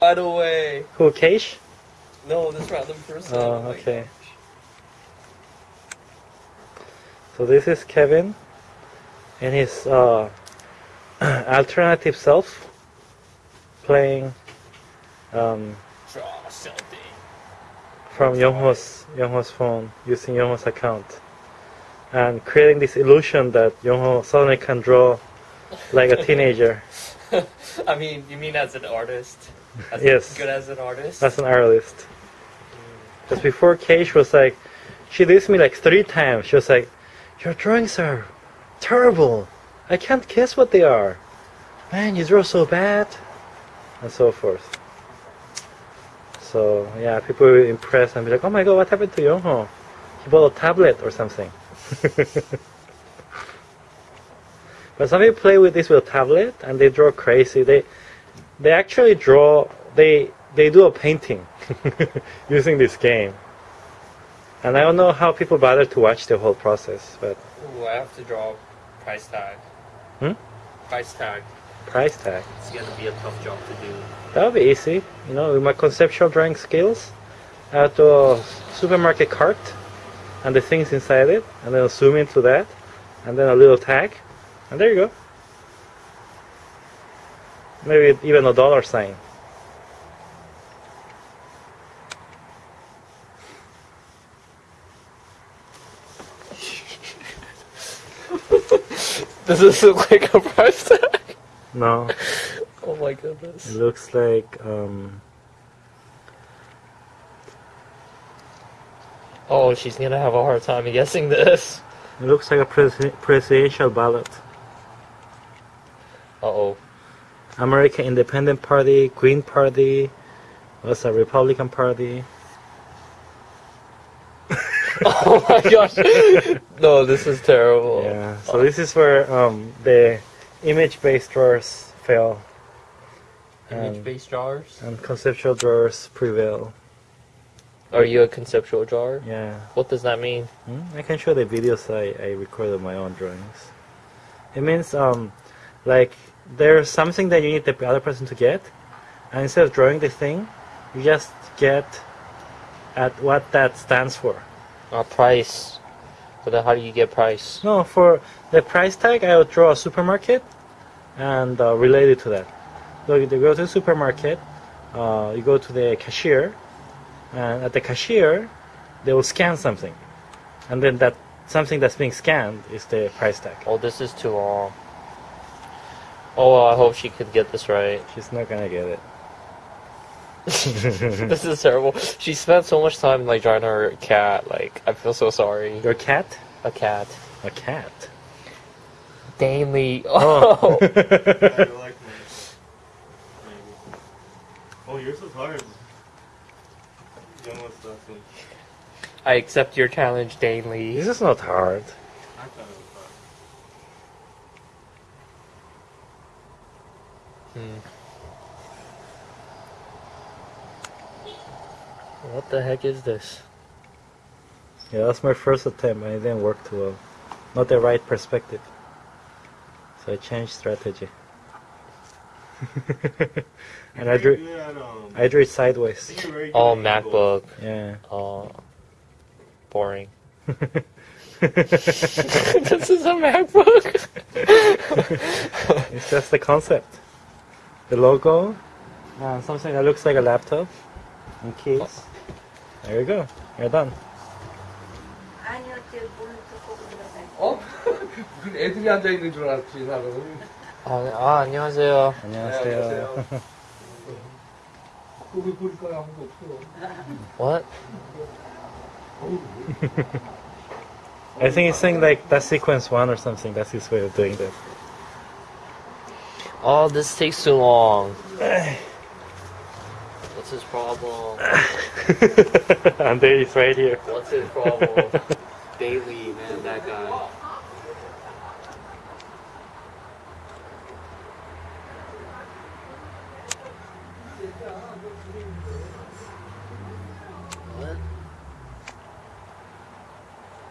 By the way, Who, Keish? no, this random person. Oh, my okay. So this is Kevin and his uh, alternative self playing um, from Yongho's Yongho's phone using Yongho's account and creating this illusion that Yongho suddenly can draw like a teenager I mean, you mean as an artist? As Yes. Good as an artist? as an artist. Because before Keish was like, she dissed me like three times. She was like, "Your drawings are terrible. I can't guess what they are. Man, you draw so bad," and so forth. So yeah, people were impressed and be like, "Oh my god, what happened to Yongho? He bought a tablet or something." but some people play with this with a tablet and they draw crazy. They they actually draw. They they do a painting using this game. And I don't know how people bother to watch the whole process, but Ooh, I have to draw price tag. Hmm? Price tag. price tag. It's gonna be a tough job to do. That would be easy. You know, with my conceptual drawing skills, I have to a supermarket cart and the things inside it, and then zoom into that, and then a little tag, and there you go. Maybe even a dollar sign. Does this look like a price tag? No, Oh my it goodness. looks like um, Oh, she's gonna have a hard time guessing this. it looks like a presi- presidential ballot. Uh oh. American Independent Party, Green Party, what's a Republican Party? Oh my gosh. no, this is terrible. Yeah. So this is where um, the image-based drawers fail Image based drawers? and conceptual drawers prevail. Are you a conceptual drawer? Yeah. What does that mean? Hmm? I can show the videos I, I recorded my own drawings. It means um, like there's something that you need the other person to get, and instead of drawing the thing, you just get at what that stands for. A price. But then how do you get price? No, for the price tag, I would draw a supermarket and uh, relate it to that. So you go to the supermarket, uh, you go to the cashier, and at the cashier, they will scan something. And then that something that's being scanned is the price tag. Oh, this is too long. Oh, I hope she could get this right. She's not gonna get it. this is terrible. She spent so much time like drawing her cat. Like, I feel so sorry. Your cat? A cat. A cat. Daily. Oh. oh. I like my. Maybe. Oh, yours is hard. Young was awesome. I accept your challenge, Daily. this is not hard. I thought it was hard. Hmm. What the heck is this? Yeah, that's my first attempt, and it didn't work too well. Not the right perspective. So I changed strategy. and I drew, at, um, I drew it sideways. think you're very good Oh, MacBook. Yeah. Oh, boring. this is a MacBook. It's just the concept The logo, uh, something that looks like a laptop, and keys. There you go. You're done. 아니요, 제 물을 뜯고 들어가요. 어? 무슨 애들이 앉아있는 줄 알았지, 나는. 아, 아 안녕하세요. 안녕하세요. 거기 보니까 아무도 없어. What? I think he's saying like that's sequence one or something. That's his way of doing that. Oh, this takes too long. What's his problem? and there he's right here. What's his problem? Daily, man, that guy.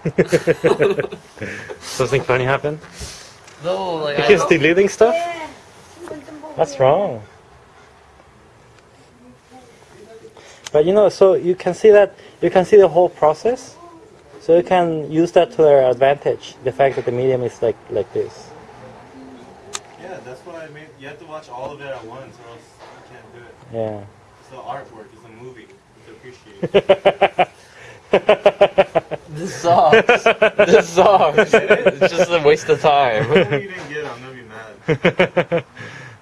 Something funny happened? No, like He deleting stuff? What's wrong? But you know, so you can see that you can see the whole process. So you can use that to their advantage. The fact that the medium is like like this. Yeah, that's what I mean. You have to watch all of it at once, or else you can't do it. Yeah. It's the artwork. It's a movie. It's appreciated. this sucks. this sucks. it's just a waste of time.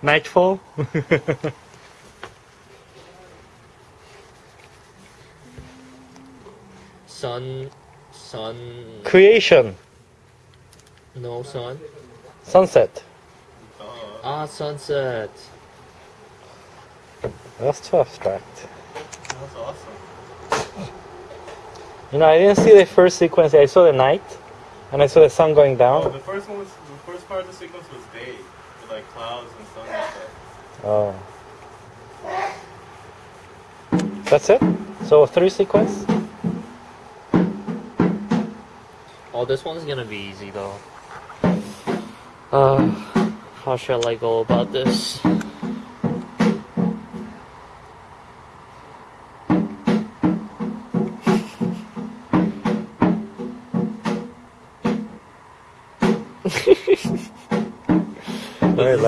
if you didn't get it, I'm gonna be mad. Nightfall. Sun, sun, Creation. no sun. Sunset. Ah, sunset. That's too abstract. that's awesome. You know, I didn't see the first sequence. I saw the night, and I saw the sun going Oh, down. the first one was the first part of the sequence was day, with like clouds and sun and stuff. Oh. That's it. So three sequence. Oh, this one's gonna be easy though. Uh, how shall I go about this?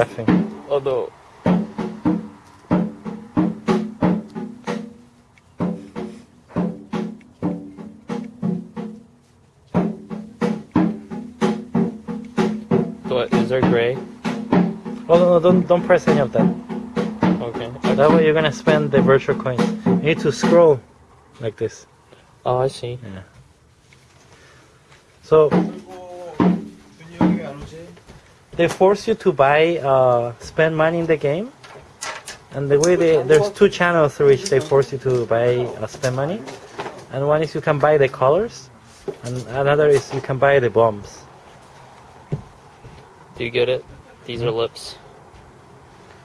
Laughing? Although, what is there gray? Oh no, no, don't don't press any of that. Okay. That way you're gonna spend the virtual coins. You need to scroll like this. Oh, I see. Yeah. So they force you to buy, uh, spend money in the game. And the way they, there's two channels through which they force you to buy, uh, spend money. And one is you can buy the colors, and another is you can buy the bombs. Do you get it? These are lips.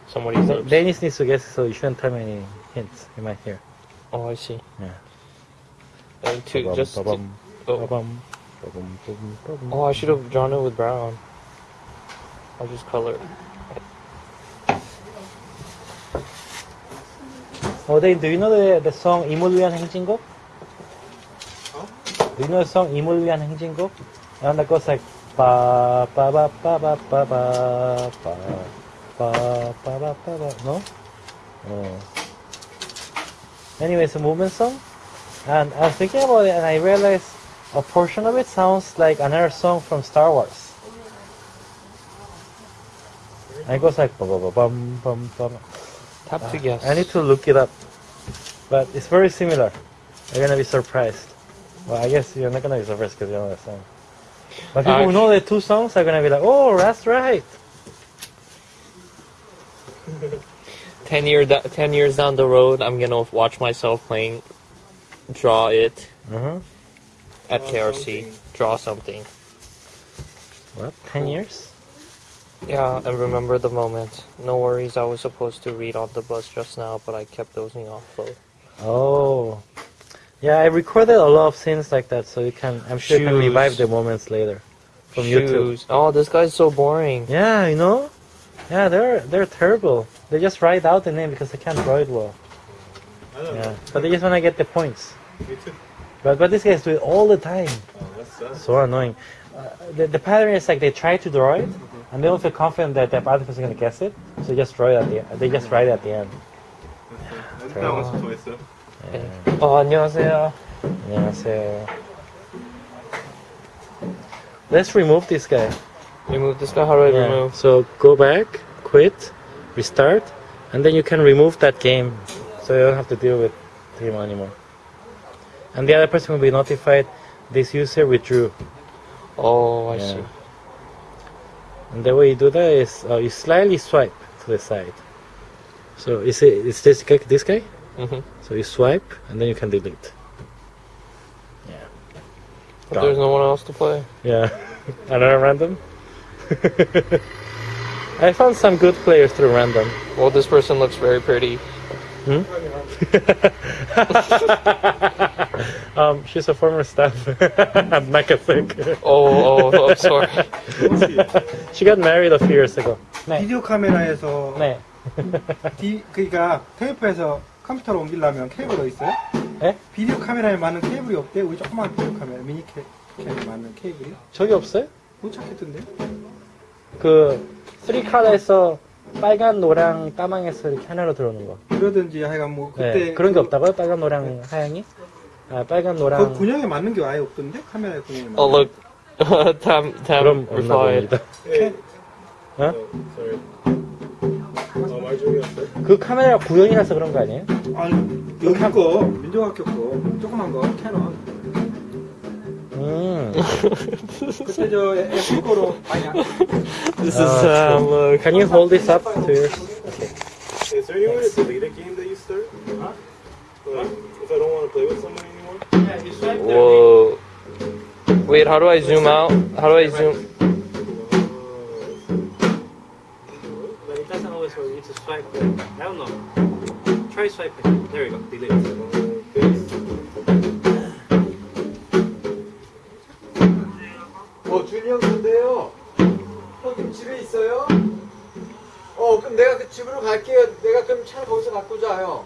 Somebody's lips. Dennis needs to guess, so you shouldn't tell me any hints. You might hear. Oh, I see. Yeah. And two, just. oh. oh, I should have drawn it with brown. I'll just color it. Oh, Dave, do you know the, the song 이물 위한 행진곡? Do you know the song 이물 위한 행진곡? And that goes like ba ba ba ba ba ba ba ba ba ba ba ba ba no? Oh. Anyway, it's a movement song. And I was thinking about it and I realized a portion of it sounds like another song from Star Wars. And it goes like ba bum bum bum. Tap to guess. I need to look it up. But it's very similar. You're gonna be surprised. Well, I guess you're not gonna be surprised because you know the song. But people who know the two songs are gonna be like, oh, that's right. Ten year, ten years down the road, I'm gonna watch myself playing, draw it Uh-huh. at Draw KRC. something. Draw something. What? Ten years? Yeah, and remember the moment. No worries, I was supposed to read on the bus just now, but I kept dozing off. So. Oh. Yeah, I recorded a lot of scenes like that, so you can. I'm sure you can revive the moments later from YouTube. Shoes. Oh, this guy's so boring. Yeah, you know. Yeah, they're they're terrible. They just write out the name because they can't draw it well. I don't Yeah, know. but they just wanna get the points. Me too. But but these guys do it all the time. Oh, that sucks. So annoying Uh, the, the pattern is like they try to draw it, and they don't feel confident that the other person is gonna guess it, so they just draw it at the end. They just write it at the end. I did that once or twice though. Yeah. Oh, 안녕하세요. 안녕하세요. Let's remove this guy. Remove this guy. How do I Yeah. remove? So go back, quit, restart, and then you can remove that game, so you don't have to deal with him anymore. And the other person will be notified this user withdrew. Oh, I Yeah. see. And the way you do that is uh, you slightly swipe to the side. So is it is this guy, this guy? hmm So you swipe and then you can delete. Yeah. But there's no one else to play. Yeah, another random. I found some good players through random. Well, this person looks very pretty. um, she's a former staff at Nakasek. Oh, oh, I'm sorry. She got married a few years ago. 네. 비디오 카메라에서 네. 디, 그러니까 테이프에서 컴퓨터로 옮기려면 케이블 어디 있어요? 예? 비디오 카메라에 맞는 케이블이 없대. 우리 조그만 비디오 카메라, 미니 케, 캠에 맞는 케이블이. 저기 없어요? 못 찾겠던데. 그, 3칼에서 빨간, 노랑, 까망에서 이렇게 하나로 들어오는 거. 그러든지 하여간 뭐 그때 네, 그런 게 없다고요? 빨간, 노랑, 하양이? 아, 빨간, 그 노랑. 군형에 맞는 게 아예 없던데 카메라에 군형에 맞는. Oh look, Tam Tam 그럼 없나 replied. 봅니다. 어? sorry. 어, 말 중이었어요? 그 카메라 구형이라서 그런 거 아니에요? 아니 여기 거 민족학교 거 조그만 거 캐논. 음. 그때 저 애플 거로 아니야. This is Uh, Tam. Look. Can you hold this up to your... Is there any way to delete a game that you start? Like, if I don't want to play with someone anymore? Whoa. Wait, how do I zoom out? How do I zoom? But it doesn't always work. It's a swipe. I don't know. Try swiping. There you go. Delete. 어, 형 근데요. 형 지금 집에 있어요? 어, 그럼 내가 그 집으로 갈게요. 내가 그럼 차 거기서 갖고 자요.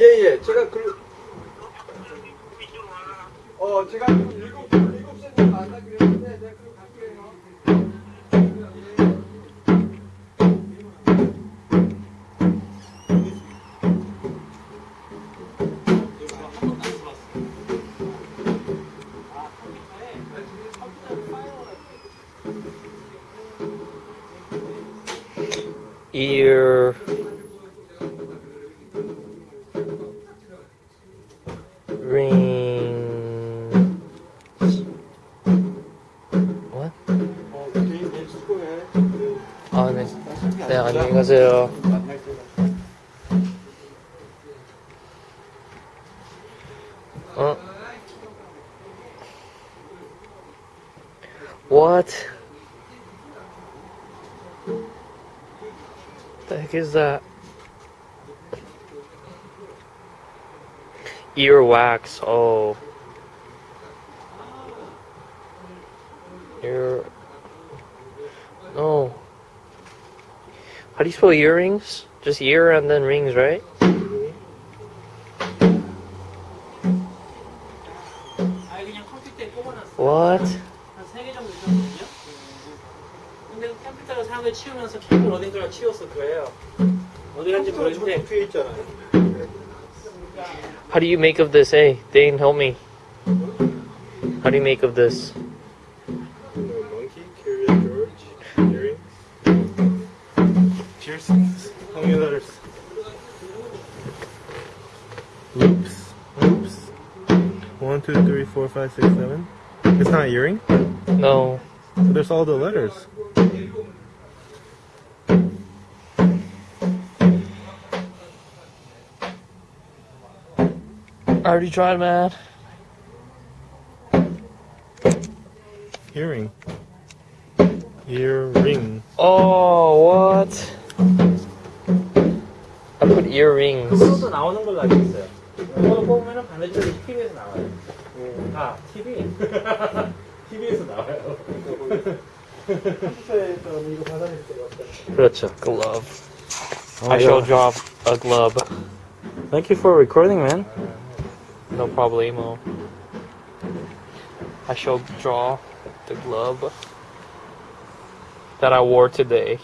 예, 예. 제가 그, 어, 제가 그 일곱, 일곱 시에 만나기로 했는데, 내가 그럼 갈게요. Ear. 안녕히 가세요. 만날 때. 어? What? The heck is that? Earwax. Oh. How do you spell earrings? Just ear and then rings, right? 아 그냥 컴퓨터에 꼽아놨어. What? 한 세 개 정도 있었거든요. 근데 그 컴퓨터가 사람들 치우면서 케이블 어딘가를 치웠을 거예요. 어디 간지 모르겠는데 뒤에 있잖아요. How do you make of this? Hey, Dane, help me. How do you make of this? two, three, four, five, six, seven. It's not earring. No. So there's all the letters. I already tried, man. Earring. Earring. Oh, what? I put earrings. 그거도 나오는 걸로 알고 있어요. 그거 뽑으면 반대쪽에 TV에서 나와요. 아, TV? TV에서 나와요. 컴퓨터에서 이거 받아낼 때가 없다. 그렇죠. Glove. Oh, I shall yeah. drop a glove. Thank you for recording, man. No problemo. I shall draw the glove that I wore today.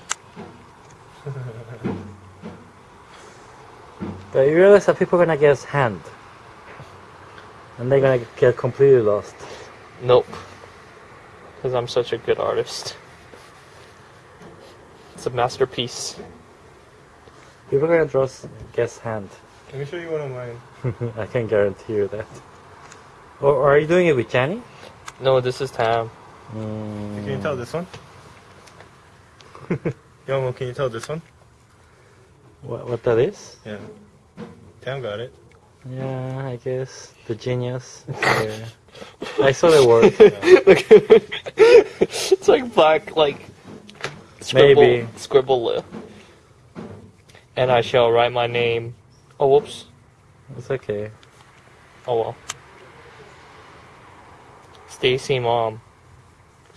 But you realize that people are gonna guess hand. And they're gonna get completely lost. Nope. Because I'm such a good artist. It's a masterpiece. People are gonna draw s- guess hand. Let me show you one of mine. I can guarantee you that. Or, or are you doing it with Jenny? No, this is Tam. Mm, Can you tell this one? Yomo, can you tell this one? what, what that is? Yeah. Tam got it. Yeah, I guess the genius. Yeah. I saw the word. it's like black, like scribble, Maybe. scribble lip. And I shall write my name. Oh, whoops. It's okay. Oh well. Stacy mom.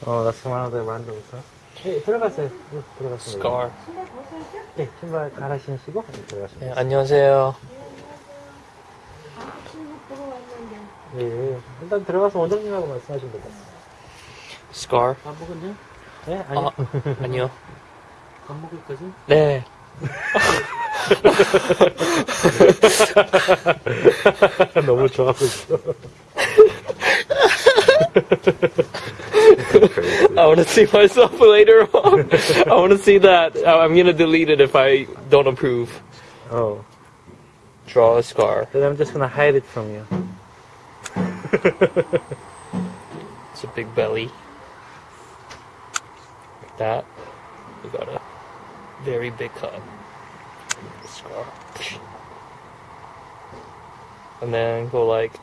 Oh, that's one of the randoms, huh? 네, 들어가세요. 네, 들어가세요. Scar. 네, 신발 갈아 신으시고 네, 들어가시면 네, 돼요. 안녕하세요. 예, 예. 일단 들어가서 원장님하고 말씀하시면 될 것 같아요. Scar. 밥 먹었냐? 네, 아니, 아, 아니요. 밥 먹을 거지? 네. 너무 좋아하고 있어. I want to see myself later on. I want to see that. I- I'm gonna delete it if I don't approve. Oh, Draw a scar. then I'm just gonna hide it from you. It's a big belly. Like that. We got a very big cut. Scar. And then go like.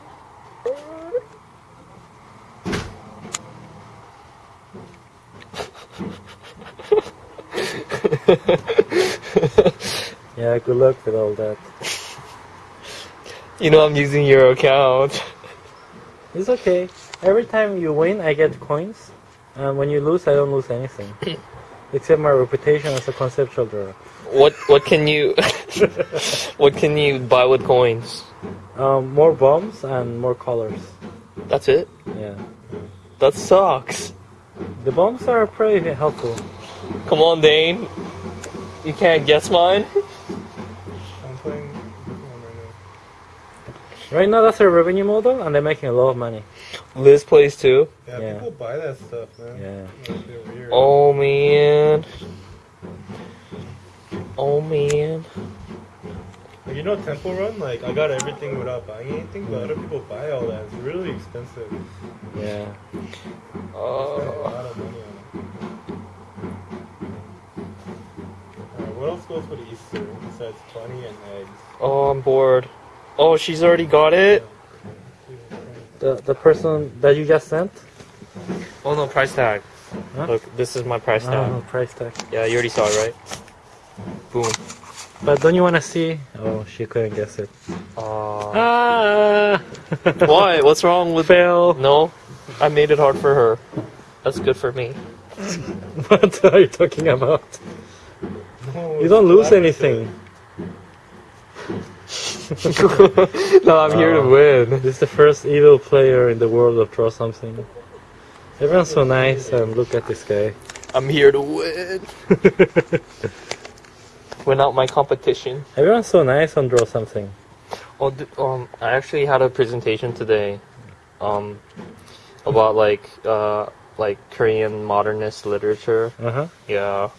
Yeah, good luck with all that. You know, I'm using your account. It's okay. Every time you win, I get coins. And when you lose, I don't lose anything. Except my reputation as a conceptual drawer. What what can you what can you buy with coins? Um, more bombs and more colors. That's it. Yeah. That sucks. The bombs are pretty helpful. Come on, Dane. You can't guess mine. right Right now, that's their revenue model, and they're making a lot of money. Liz plays too. Yeah, Yeah. people buy that stuff, man. Yeah. Like, they're weird. Oh man. Oh man. Like, you know Temple Run? Like, I got everything without buying anything, but other people buy all that. It's really expensive. Yeah. Spend a Uh, lot of money on it. Alright, what else goes with Easter besides bunny and eggs? oh, I'm bored. Oh, she's already got it. The the person that you just sent. Oh no, price tag. Huh? Look, this is my price tag. don't know price tag. Yeah, you already saw it, right? Boom. But don't you want to see? Oh, she couldn't guess it. Uh, Ah! why? What's wrong with? Fail. No, I made it hard for her. That's good for me. What are you talking about? No, You don't lose anything. no, I'm here to win. This is the first evil player in the world of draw something. Everyone's so nice, and look at this guy. I'm here to win. Win out my competition. Everyone's so nice on draw something. Oh, d- um, I actually had a presentation today, um, about like uh like Korean modernist literature. Uh huh. Yeah,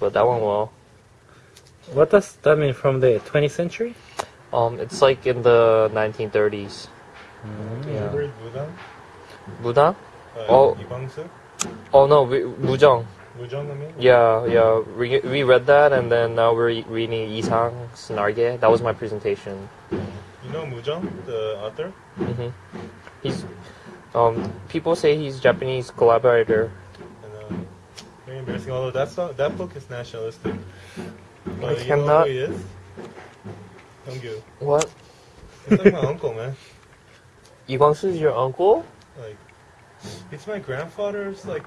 but that went well. What does that mean from the 20th century? Um, it's like in the 1930s. You Yeah. ever read Budan? Buddha? Uh, Oh. Ibangsu? Oh no, we, Mujang. Mujang, I mean? Yeah, yeah. We, we read that, and then now we're reading Isang's Narge. That was my presentation. You know Mujang, the author? hmm He's um people say he's Japanese collaborator. And, uh, very embarrassing. Although that's not, that book is nationalistic. But I you know cannot- who he is? Hyungyu. What? It's like my uncle, man. Lee Kwang-soo is your uncle? Like, it's my grandfather's like,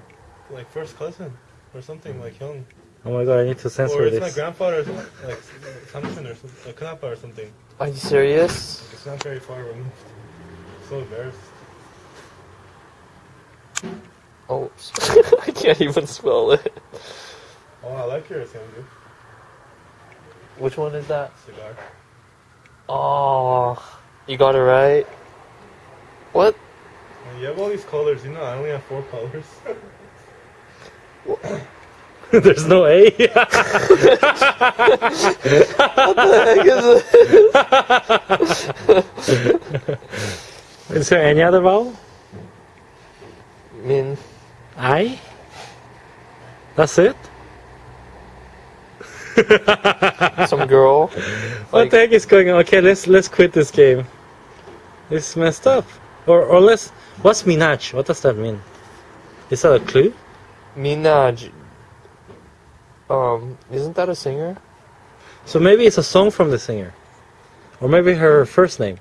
like first cousin or something like young. Oh my god, I need to Or censor it's my this. grandfather's like Samson or something, like Knappa or something. Are you serious? It's not very far removed. So embarrassed. Oh, I can't even spell it. Oh, I like yours, Hyungyu. Which one is that? Cigar. Oh, you got it right. What? You have all these colors. You know, I only have four colors. There's no A. What the heck Is there any other vowel? Min. I? That's it? Some girl. What the heck is going on? Okay, let's let's quit this game. This is messed up. Or or let's what's Minaj? What does that mean? Is that a clue? Minaj. Um, isn't that a singer? So maybe it's a song from the singer. Or maybe her first name.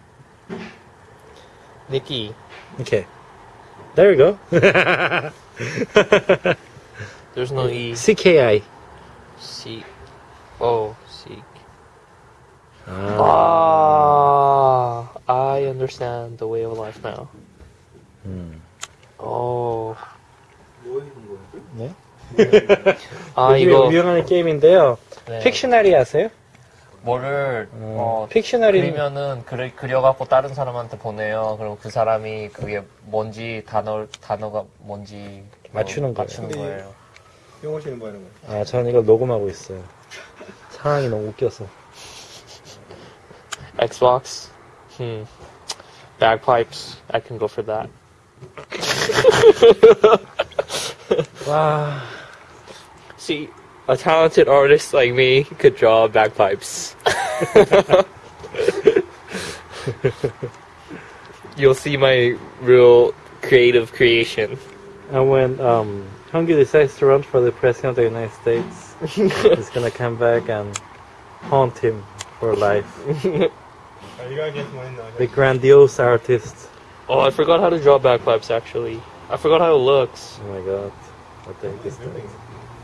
Nicki. Okay. There we go. There's no E. CKI. Seek. Oh, seek. 아. Ah, I understand the way of life now. 음. Oh. 뭐 해준 거야? 네? 아, 이거. 유행하는 게임인데요. 네. 픽셔너리 아세요? 뭐를, 어, 픽셔너리 그리면은 그려, 그려갖고 다른 사람한테 보내요. 그럼 그 사람이 그게 뭔지 단어 단어가 뭔지 어, 맞추는 거예요. 맞추는 거예요. 영어 씨는 뭐 하는 거야? 아, 저는 이거 녹음하고 있어요. 상황이 너무 웃겨서. Xbox. Hmm. Bagpipes. I can go for that. 와, See, a talented artist like me could draw bagpipes. You'll see my real creative creation. and when um, Hyungyu decides to run for the president of the United States, he's gonna come back and haunt him for life. Are you gonna get mine now? The grandiose artist. Oh, I forgot how to draw bagpipes actually. I forgot how it looks. Oh my god. What the heck is that?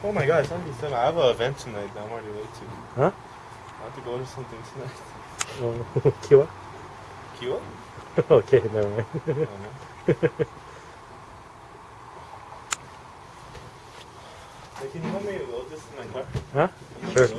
Oh my god, it's only seven. I have an event tonight that I'm already late to. Huh? I have to go to something tonight. Oh, Kiwa? Kiwa? okay, never mind. Oh, no. Hey, can you help me load this in my car? Huh? Sure.